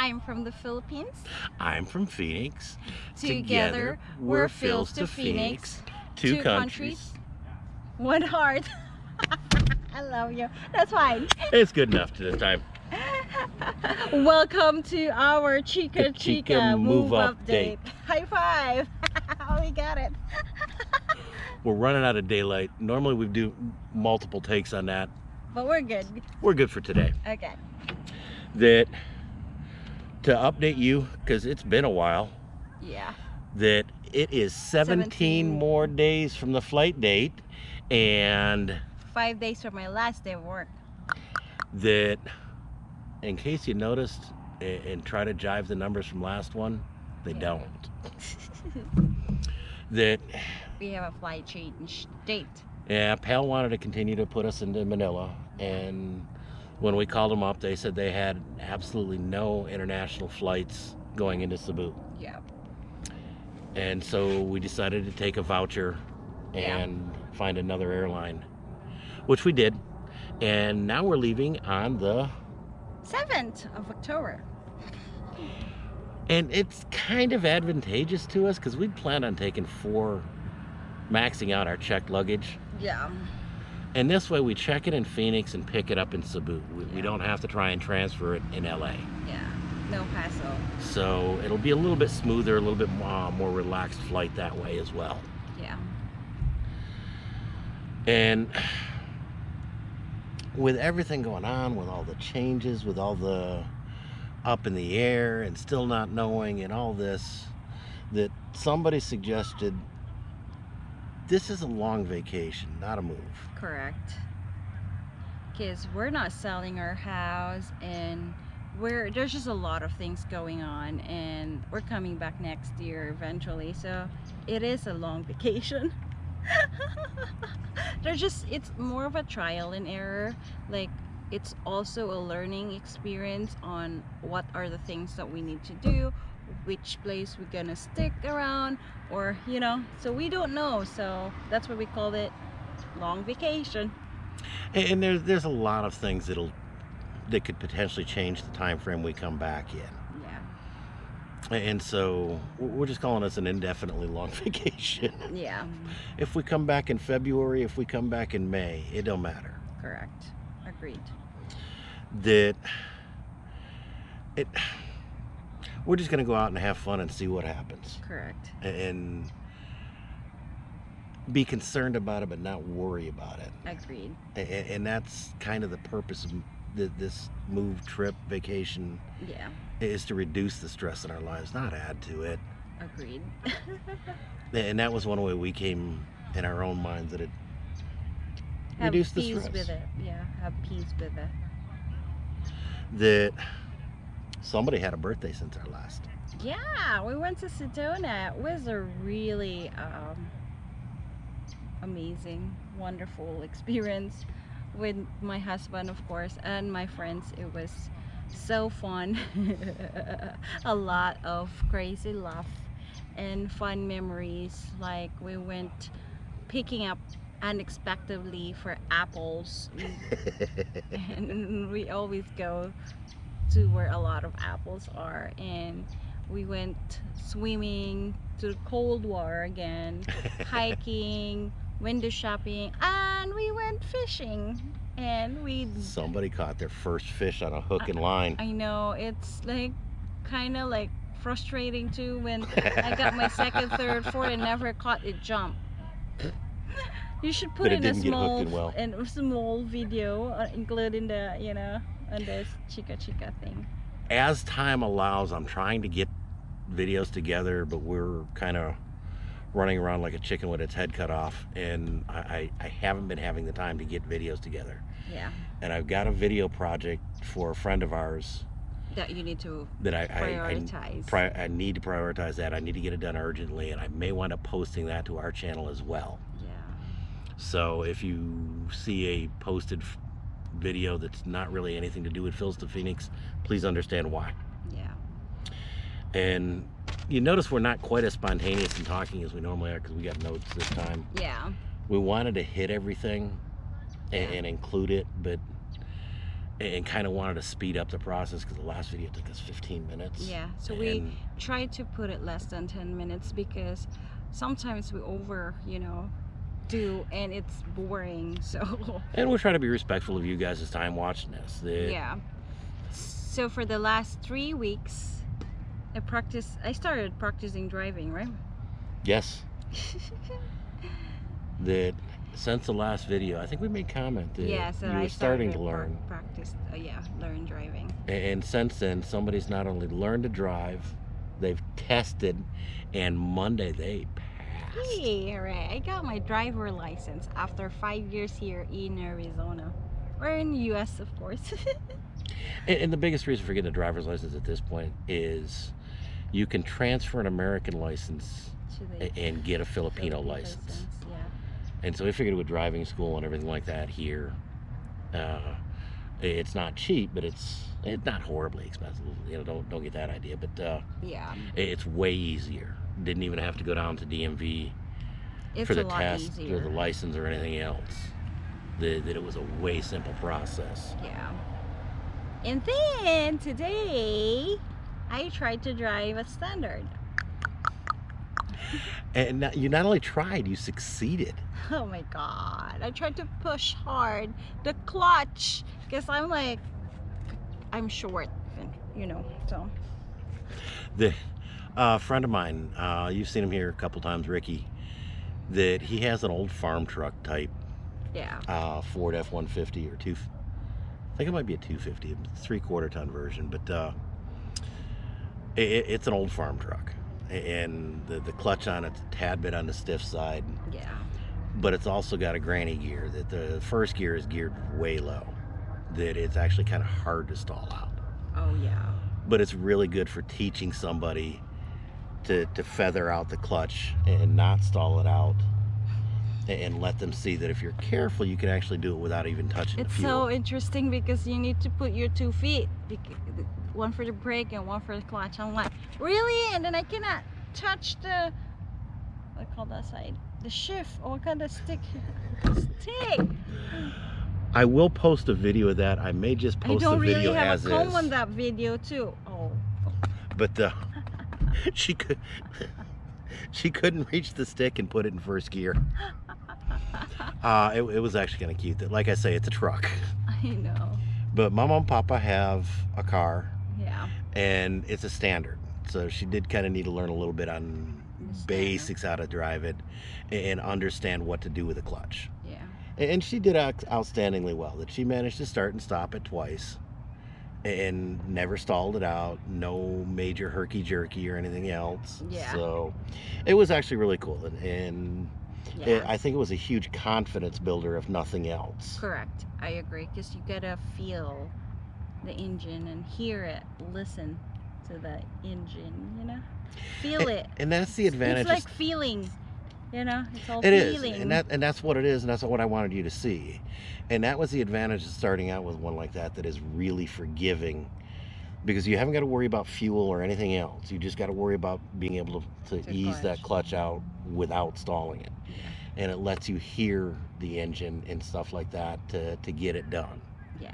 I'm from the Philippines. I'm from Phoenix. Together, we're Phils to Phoenix. Two, Two countries. One heart. I love you. That's fine. It's good enough to this time. Welcome to our Chica Chica, Chica move, Move update. High five. Oh, we got it. We're running out of daylight. Normally we do multiple takes on that. But we're good. We're good for today. Okay. That to update you, because it's been a while, Yeah. that it is 17, 17. more days from the flight date and Five days from my last day of work. that in case you noticed and try to jive the numbers from last one, they Yeah. don't. That we have a flight change date. Yeah, Pal wanted to continue to put us into Manila, and when we called them up, they said they had absolutely no international flights going into Cebu. Yeah. And so we decided to take a voucher Yeah. and find another airline, which we did. And now we're leaving on the, 7th of October. and it's kind of advantageous to us because we'd planned on taking four, maxing out our checked luggage. Yeah. And this way we check it in Phoenix and pick it up in Cebu. We, we don't have to try and transfer it in LA. Yeah. No hassle. So it'll be a little bit smoother, a little bit more, more relaxed flight that way as well. Yeah. And with everything going on, with all the changes, with all the up in the air and still not knowing and all this, that somebody suggested this is a long vacation, not a move. Correct. Because we're not selling our house and we're there's just a lot of things going on and we're coming back next year eventually so it is a long vacation there's just it's more of a trial and error like it's also a learning experience on what are the things that we need to do which place we're gonna stick around or you know so we don't know so that's why we called it long vacation And, and there's there's a lot of things that'll that could potentially change the time frame we come back in. yeah And so we're just calling this an indefinitely long vacation. yeah If we come back in February, if we come back in May, it don't matter. correct agreed That it we're just gonna go out and have fun and see what happens. correct And be concerned about it but not worry about it. agreed And, and that's kind of the purpose of this move trip vacation yeah is to reduce the stress in our lives, not add to it. agreed And that was one way we came in our own minds that it have reduced the stress. Have peace with it yeah have peace with it That somebody had a birthday since our last. yeah we went to sedona. It was a really um amazing wonderful experience with my husband of course and my friends. It was so fun. A lot of crazy laugh and fun memories. Like we went picking up unexpectedly for apples. And we always go to where a lot of apples are and we went swimming to the cold water again hiking window shopping and we went fishing and we somebody caught their first fish on a hook and line. I know it's like kind of like frustrating too when I got my second, third, fourth, and never caught a jump. You should put in a didn't get hooked small, well. in a small video, uh, including the you know on this chica chica thing. As time allows, I'm trying to get videos together, but we're kind of running around like a chicken with its head cut off, and I, I, I haven't been having the time to get videos together. Yeah, And I've got a video project for a friend of ours that you need to that I, I, I prioritize. pri- I need to prioritize that. I need to get it done urgently, and I may wind up posting that to our channel as well. yeah, So if you see a posted video that's not really anything to do with Phil's to Phoenix, please understand why. yeah, And you notice we're not quite as spontaneous in talking as we normally are because we got notes this time. yeah, We wanted to hit everything and, Yeah. and include it, but and kind of wanted to speed up the process because the last video took us 15 minutes. Yeah, so we tried to put it less than 10 minutes because sometimes we over, you know, do and it's boring. So, And we're trying to be respectful of you guys' time watching this. That yeah. So for the last 3 weeks I practice I started practicing driving, right? Yes, that since the last video, I think we made comment that yes, you and were starting to learn. practice uh, yeah, learn driving. And since then, somebody's not only learned to drive, they've tested, and Monday they passed. Hey, alright. I got my driver license after 5 years here in Arizona. Or in the US, of course. And, and the biggest reason for getting a driver's license at this point is you can transfer an American license To and get a Filipino Philippine license. Yeah. And so we figured with a driving school and everything like that here, uh, it's not cheap, but it's it's not horribly expensive. You know, don't don't get that idea. But uh, Yeah. it's way easier. Didn't even have to go down to DMV It's for the test easier. or the license or anything else. That, that it was a way simple process. Yeah. And then today I tried to drive a standard. And you not only tried, you succeeded. Oh my god. I tried to push hard the clutch because I'm like I'm short and you know, so The uh, friend of mine, uh, you've seen him here a couple times, Ricky. That he has an old farm truck type yeah. uh, Ford F-150 or two. I think it might be a 250, three quarter ton version, but uh, it, it's an old farm truck, and the the clutch on it's a tad bit on the stiff side, Yeah. but it's also got a granny gear. That the first gear is geared way low, that it's actually kind of hard to stall out. Oh yeah. But it's really good for teaching somebody to to feather out the clutch and not stall it out. And let them see that if you're careful, you can actually do it without even touching It's the fuel. so interesting because you need to put your two feet, one for the brake and one for the clutch. I'm like, really? And then I cannot touch the what I call that side, the shift. or what kind of stick? stick. I will post a video of that. I may just post the don't really video have as a comb is. on that video too. Oh, But uh, she could she couldn't reach the stick and put it in first gear. Uh, it, it was actually kind of cute. That, like I say, it's a truck. I know. But Mama and Papa have a car, Yeah. and it's a standard. So she did kind of need to learn a little bit on basics how to drive it and understand what to do with the clutch. Yeah. and she did out- outstandingly well that she managed to start and stop it twice and never stalled it out no major herky jerky or anything else Yeah. so it was actually really cool and, and Yeah. it, i think it was a huge confidence builder if nothing else Correct. I agree because you gotta feel the engine and hear it, listen to the engine. You know, feel it. and that's the advantage It's like feeling. You know, it's all It is, feeling. and that and that's what it is, and that's what I wanted you to see, and that was the advantage of starting out with one like that that is really forgiving, because you haven't got to worry about fuel or anything else. You just got to worry about being able to, to The ease that clutch. clutch out without stalling it, Yeah. and it lets you hear the engine and stuff like that to to get it done. yeah.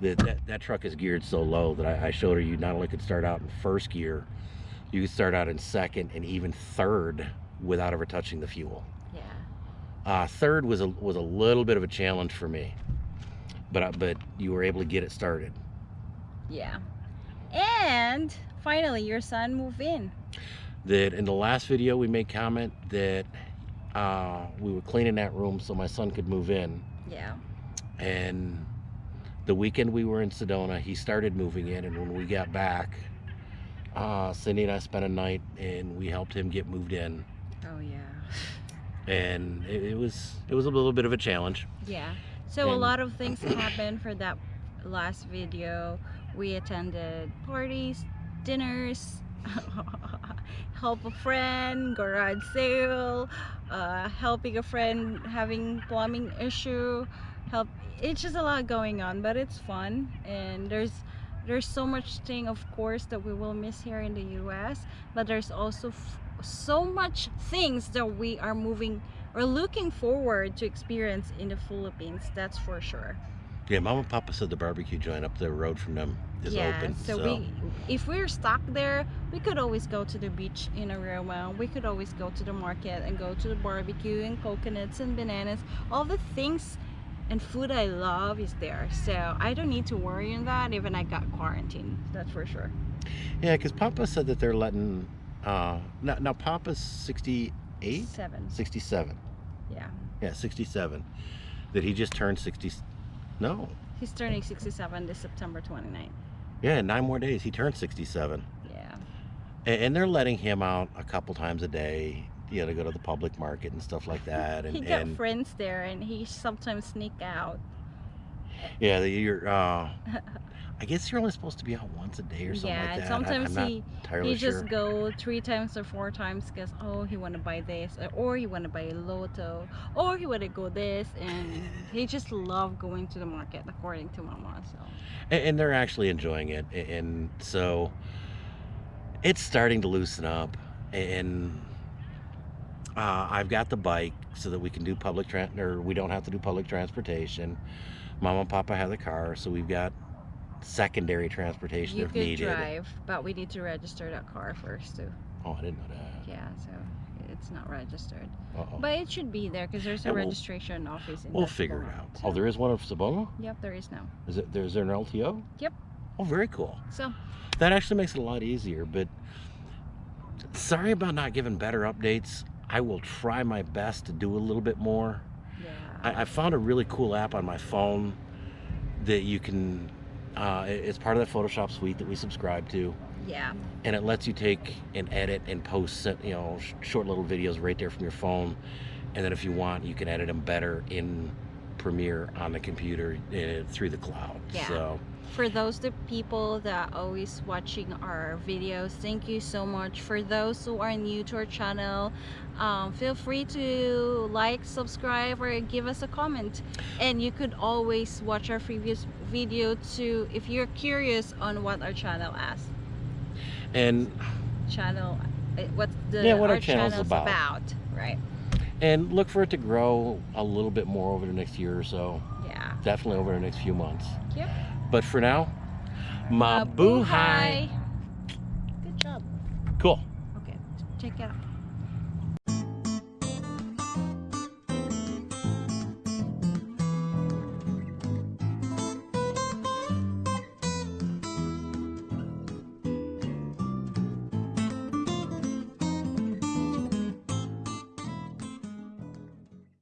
That that, that truck is geared so low that I, I showed her you not only could start out in first gear, you could start out in second and even third without ever touching the fuel. Yeah. Uh, third was a was a little bit of a challenge for me, but I- but you were able to get it started. Yeah. And finally, your son moved in. That in the last video we made comment that uh, we were cleaning that room so my son could move in, Yeah. and the weekend we were in Sedona, he started moving in, and when we got back, uh, Cindy and I spent a night and we helped him get moved in, Oh yeah. and it, it was it was a little bit of a challenge. Yeah. So a lot of things happened for that last video. We attended parties, dinners, help a friend, garage sale, uh, helping a friend having plumbing issue, help. It's just a lot going on, but it's fun and there's there's so much thing of course that we will miss here in the US but there's also so much things that we are moving or looking forward to experience in the Philippines that's for sure Yeah, Mama and Papa said the barbecue joint up the road from them is yeah, open. so, we if we're stuck there, we could always go to the beach in Aroma. We could always go to the market and go to the barbecue and coconuts and bananas. All the things and food I love is there. So I don't need to worry on that even I got quarantined. That's for sure. Yeah, because Papa said that they're letting. Uh, now, now Papa's 68, Seven. 67. Yeah. Yeah, 67. That he just turned 60. No. He's turning 67 this September 29th. Yeah, nine more days. He turned 67. Yeah. And, and they're letting him out a couple times a day, you know, to go to the public market and stuff like that. And, he got and friends there and he sometimes sneak out. Yeah, the- you're. Uh, I guess you're only supposed to be out once a day or something yeah, like that. I- sometimes I'm not he he sure. just go three times or four times because oh he want to buy this uh, or he want to buy a lotto or he want to go this and he just love going to the market according to mama so and, and they're actually enjoying it and so it's starting to loosen up and uh, i've got the bike so that we can do public or we don't have to do public transportation mom and papa have the car so we've got secondary transportation you if could needed. drive but we need to register that car first too. Oh i didn't know that. Yeah so it's not registered. Uh-oh. but it should be there because there's a Yeah, we'll- registration office in we'll figure it out. So, oh there is one of sabona yep there is now. Is it there's there an lto Yep. oh very cool. So. That actually makes it a lot easier but sorry about not giving better updates. I will try my best to do a little bit more I, I found a really cool app on my phone that you can uh, it's part of the photoshop suite that we subscribe to. Yeah. And it lets you take and edit and post you know sh- short little videos right there from your phone. And then if you want you can edit them better in premiere on the computer uh, through the cloud. Yeah. so for those the people that are always watching our videos thank you so much. For those who are new to our channel um, feel free to like subscribe or give us a comment. And you could always watch our previous video too if you're curious on what our channel has and channel uh, what the Yeah, what our our channel's channel's about. about right. And look for it to grow a little bit more over the next year or so. Yeah. Definitely over the next few months. Yep. But for now mabuhay. Good job. Cool. Okay check it out